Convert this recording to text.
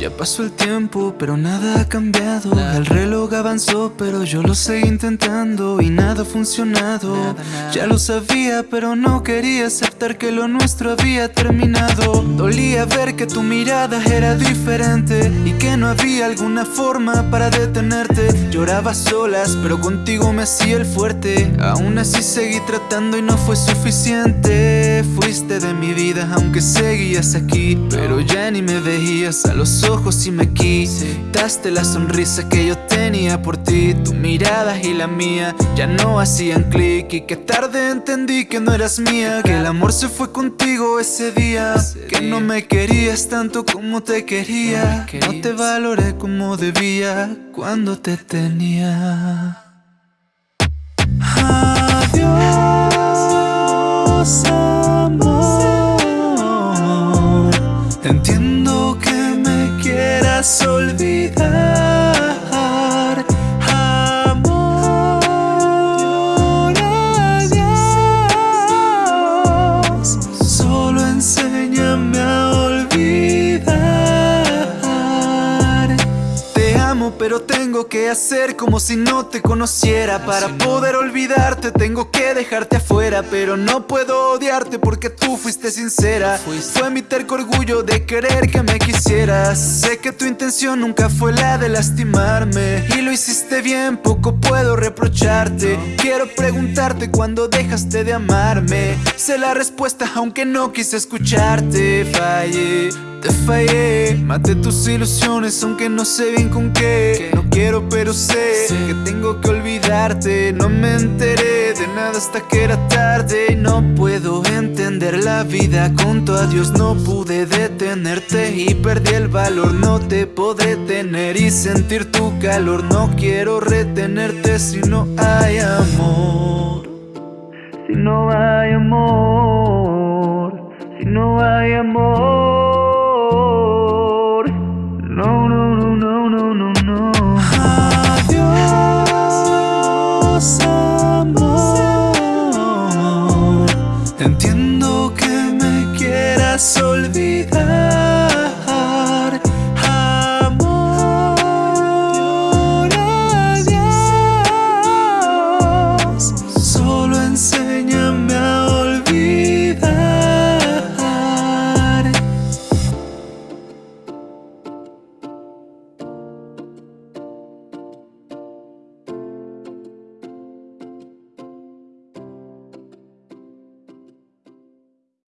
Ya pasó el tiempo, pero nada ha cambiado. El reloj avanzó, pero yo lo seguí intentando Y nada ha funcionado. Ya lo sabía, pero no quería aceptar que lo nuestro había terminado. Dolía ver que tu mirada era diferente Y que no había alguna forma para detenerte. Lloraba solas, pero contigo me hacía el fuerte. Aún así seguí tratando y no fue suficiente. Fuiste de mi vida, aunque seguías aquí Pero ya ni me veías. A los ojos y me quitaste la sonrisa que yo tenía por ti. Tu mirada y la mía ya no hacían clic Y que tarde entendí que no eras mía Que el amor se fue contigo ese día Que no me querías tanto como te quería. No te valoré como debía cuando te tenía la solver amo pero tengo que hacer como si no te conociera. Para poder olvidarte tengo que dejarte afuera Pero no puedo odiarte porque tú fuiste sincera. Fue mi terco orgullo de querer que me quisieras. Sé que tu intención nunca fue la de lastimarme Y lo hiciste bien, poco puedo reprocharte. Quiero preguntarte cuándo dejaste de amarme. Sé la respuesta aunque no quise escucharte. Fallé te fallé, maté tus ilusiones aunque no sé bien con qué No quiero pero sé que tengo que olvidarte. No me enteré de nada hasta que era tarde Y no puedo entender la vida. Con tu adiós No pude detenerte y perdí el valor. No te podré tener y sentir tu calor. No quiero retenerte si no hay amor. Si no hay amor Si no hay amor